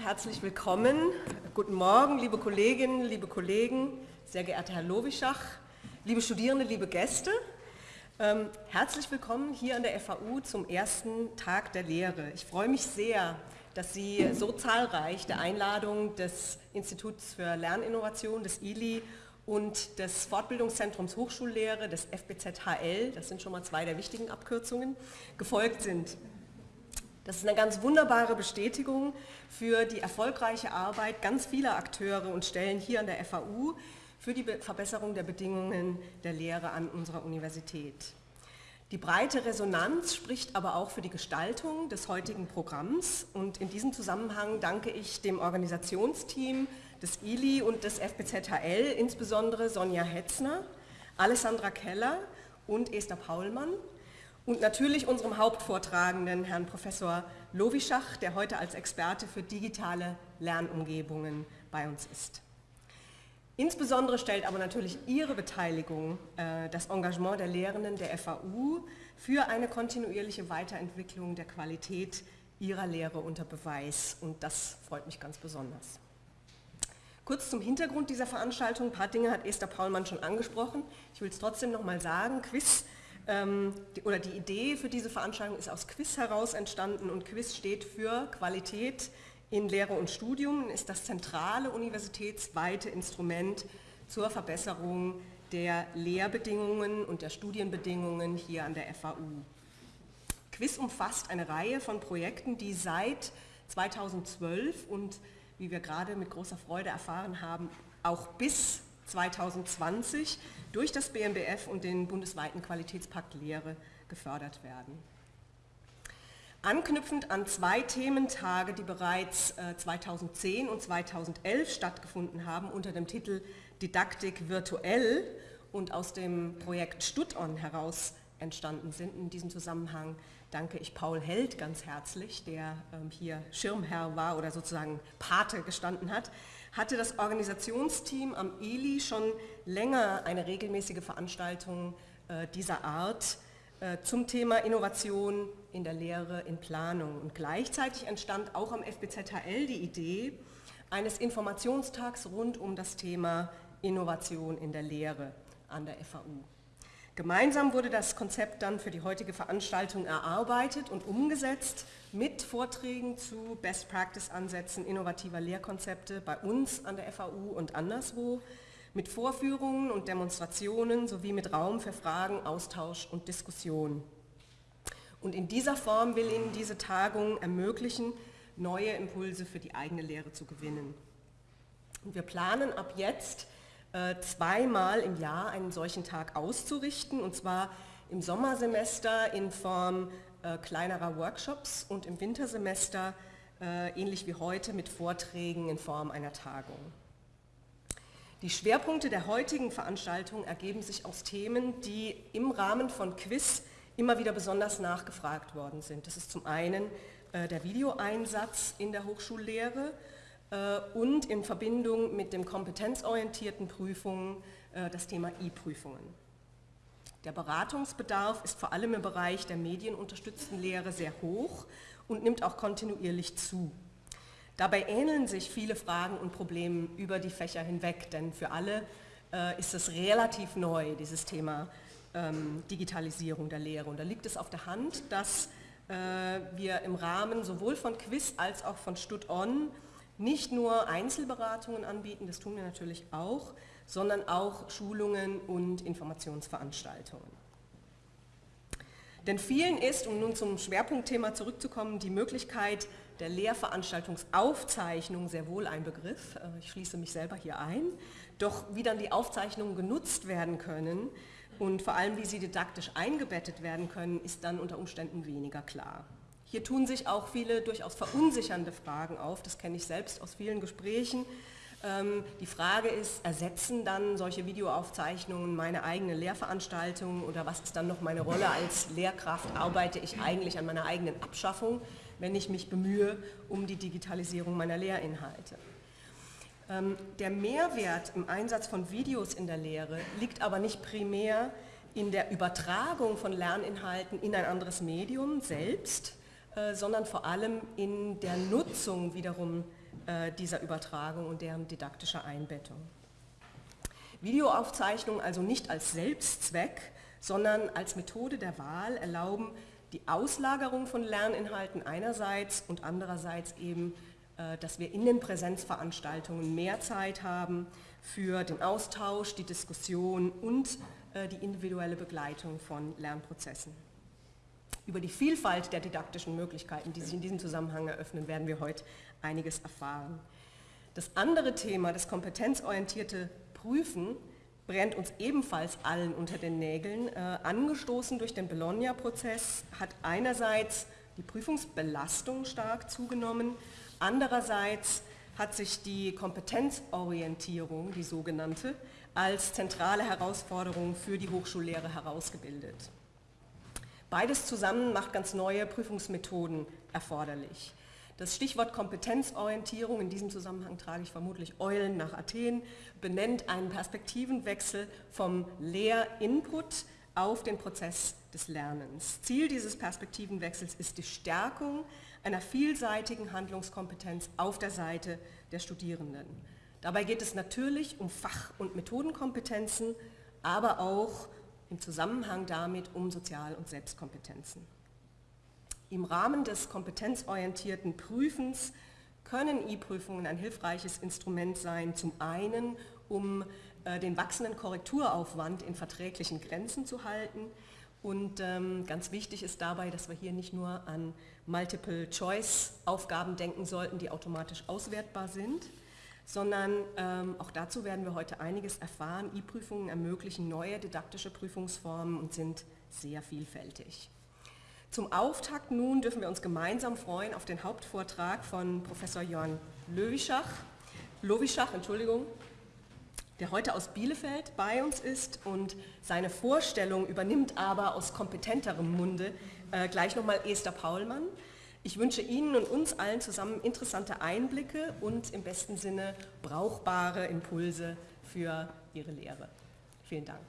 Herzlich willkommen. Guten Morgen, liebe Kolleginnen, liebe Kollegen, sehr geehrter Herr Lowischach, liebe Studierende, liebe Gäste. Ähm, herzlich willkommen hier an der FAU zum ersten Tag der Lehre. Ich freue mich sehr, dass Sie so zahlreich der Einladung des Instituts für Lerninnovation, des ILI und des Fortbildungszentrums Hochschullehre, des FBZHL, das sind schon mal zwei der wichtigen Abkürzungen, gefolgt sind. Das ist eine ganz wunderbare Bestätigung für die erfolgreiche Arbeit ganz vieler Akteure und Stellen hier an der FAU für die Verbesserung der Bedingungen der Lehre an unserer Universität. Die breite Resonanz spricht aber auch für die Gestaltung des heutigen Programms und in diesem Zusammenhang danke ich dem Organisationsteam des ILI und des FBZHL, insbesondere Sonja Hetzner, Alessandra Keller und Esther Paulmann und natürlich unserem Hauptvortragenden, Herrn Professor Lowischach, der heute als Experte für digitale Lernumgebungen bei uns ist. Insbesondere stellt aber natürlich Ihre Beteiligung, äh, das Engagement der Lehrenden der FAU für eine kontinuierliche Weiterentwicklung der Qualität Ihrer Lehre unter Beweis und das freut mich ganz besonders. Kurz zum Hintergrund dieser Veranstaltung, ein paar Dinge hat Esther Paulmann schon angesprochen. Ich will es trotzdem nochmal sagen, Quiz oder die Idee für diese Veranstaltung ist aus Quiz heraus entstanden und Quiz steht für Qualität in Lehre und Studium, ist das zentrale universitätsweite Instrument zur Verbesserung der Lehrbedingungen und der Studienbedingungen hier an der FAU. Quiz umfasst eine Reihe von Projekten, die seit 2012 und wie wir gerade mit großer Freude erfahren haben, auch bis 2020 durch das BMBF und den bundesweiten Qualitätspakt Lehre gefördert werden. Anknüpfend an zwei Thementage, die bereits 2010 äh, und 2011 stattgefunden haben unter dem Titel Didaktik virtuell und aus dem Projekt StudOn heraus entstanden sind. In diesem Zusammenhang danke ich Paul Held ganz herzlich, der ähm, hier Schirmherr war oder sozusagen Pate gestanden hat, hatte das Organisationsteam am ELI schon länger eine regelmäßige Veranstaltung äh, dieser Art äh, zum Thema Innovation in der Lehre, in Planung. Und gleichzeitig entstand auch am FBZHL die Idee eines Informationstags rund um das Thema Innovation in der Lehre an der FAU. Gemeinsam wurde das Konzept dann für die heutige Veranstaltung erarbeitet und umgesetzt mit Vorträgen zu Best-Practice-Ansätzen innovativer Lehrkonzepte bei uns an der FAU und anderswo, mit Vorführungen und Demonstrationen sowie mit Raum für Fragen, Austausch und Diskussion. Und in dieser Form will Ihnen diese Tagung ermöglichen, neue Impulse für die eigene Lehre zu gewinnen. Und wir planen ab jetzt zweimal im Jahr einen solchen Tag auszurichten, und zwar im Sommersemester in Form äh, kleinerer Workshops und im Wintersemester äh, ähnlich wie heute mit Vorträgen in Form einer Tagung. Die Schwerpunkte der heutigen Veranstaltung ergeben sich aus Themen, die im Rahmen von Quiz immer wieder besonders nachgefragt worden sind. Das ist zum einen der Videoeinsatz in der Hochschullehre äh, und in Verbindung mit dem kompetenzorientierten Prüfungen äh, das Thema E-Prüfungen. Der Beratungsbedarf ist vor allem im Bereich der medienunterstützten Lehre sehr hoch und nimmt auch kontinuierlich zu. Dabei ähneln sich viele Fragen und Probleme über die Fächer hinweg, denn für alle äh, ist es relativ neu, dieses Thema ähm, Digitalisierung der Lehre. Und da liegt es auf der Hand, dass äh, wir im Rahmen sowohl von Quiz als auch von StudOn nicht nur Einzelberatungen anbieten, das tun wir natürlich auch, sondern auch Schulungen und Informationsveranstaltungen. Denn vielen ist, um nun zum Schwerpunktthema zurückzukommen, die Möglichkeit der Lehrveranstaltungsaufzeichnung sehr wohl ein Begriff. Äh, ich schließe mich selber hier ein. Doch wie dann die Aufzeichnungen genutzt werden können und vor allem wie sie didaktisch eingebettet werden können, ist dann unter Umständen weniger klar. Hier tun sich auch viele durchaus verunsichernde Fragen auf, das kenne ich selbst aus vielen Gesprächen. Ähm, die Frage ist, ersetzen dann solche Videoaufzeichnungen meine eigene Lehrveranstaltung oder was ist dann noch meine Rolle als Lehrkraft? Arbeite ich eigentlich an meiner eigenen Abschaffung, wenn ich mich bemühe um die Digitalisierung meiner Lehrinhalte? Ähm, der Mehrwert im Einsatz von Videos in der Lehre liegt aber nicht primär in der Übertragung von Lerninhalten in ein anderes Medium selbst, sondern vor allem in der Nutzung wiederum äh, dieser Übertragung und deren didaktischer Einbettung. Videoaufzeichnungen also nicht als Selbstzweck, sondern als Methode der Wahl erlauben die Auslagerung von Lerninhalten einerseits und andererseits eben, äh, dass wir in den Präsenzveranstaltungen mehr Zeit haben für den Austausch, die Diskussion und äh, die individuelle Begleitung von Lernprozessen. Über die Vielfalt der didaktischen Möglichkeiten, die sich in diesem Zusammenhang eröffnen, werden wir heute einiges erfahren. Das andere Thema, das kompetenzorientierte Prüfen, brennt uns ebenfalls allen unter den Nägeln. Äh, angestoßen durch den Bologna-Prozess hat einerseits die Prüfungsbelastung stark zugenommen, andererseits hat sich die Kompetenzorientierung, die sogenannte, als zentrale Herausforderung für die Hochschullehre herausgebildet. Beides zusammen macht ganz neue Prüfungsmethoden erforderlich. Das Stichwort Kompetenzorientierung, in diesem Zusammenhang trage ich vermutlich Eulen nach Athen, benennt einen Perspektivenwechsel vom Lehrinput auf den Prozess des Lernens. Ziel dieses Perspektivenwechsels ist die Stärkung einer vielseitigen Handlungskompetenz auf der Seite der Studierenden. Dabei geht es natürlich um Fach- und Methodenkompetenzen, aber auch im Zusammenhang damit um Sozial- und Selbstkompetenzen. Im Rahmen des kompetenzorientierten Prüfens können E-Prüfungen ein hilfreiches Instrument sein, zum einen, um äh, den wachsenden Korrekturaufwand in verträglichen Grenzen zu halten. Und ähm, ganz wichtig ist dabei, dass wir hier nicht nur an Multiple-Choice-Aufgaben denken sollten, die automatisch auswertbar sind, sondern ähm, auch dazu werden wir heute einiges erfahren. E-Prüfungen ermöglichen neue didaktische Prüfungsformen und sind sehr vielfältig. Zum Auftakt nun dürfen wir uns gemeinsam freuen auf den Hauptvortrag von Professor Jörn Löwischach, Lowischach, Entschuldigung, der heute aus Bielefeld bei uns ist und seine Vorstellung übernimmt aber aus kompetenterem Munde äh, gleich nochmal Esther Paulmann. Ich wünsche Ihnen und uns allen zusammen interessante Einblicke und im besten Sinne brauchbare Impulse für Ihre Lehre. Vielen Dank.